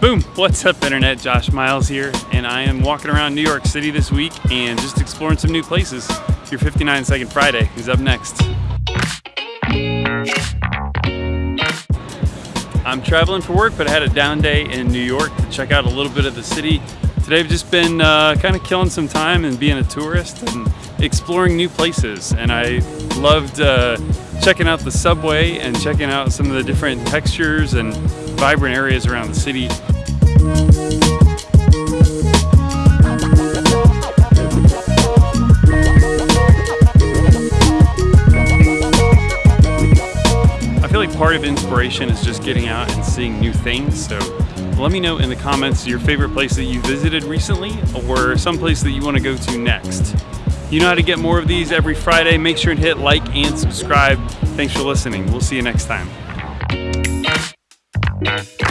Boom! What's up internet? Josh Miles here and I am walking around New York City this week and just exploring some new places. Your 59 Second Friday is up next. I'm traveling for work but I had a down day in New York to check out a little bit of the city. Today I've just been uh, kind of killing some time and being a tourist and exploring new places and I loved uh, checking out the subway and checking out some of the different textures and vibrant areas around the city. I feel like part of inspiration is just getting out and seeing new things. So let me know in the comments your favorite place that you visited recently or some place that you want to go to next. You know how to get more of these every Friday. Make sure and hit like and subscribe. Thanks for listening. We'll see you next time. Bye.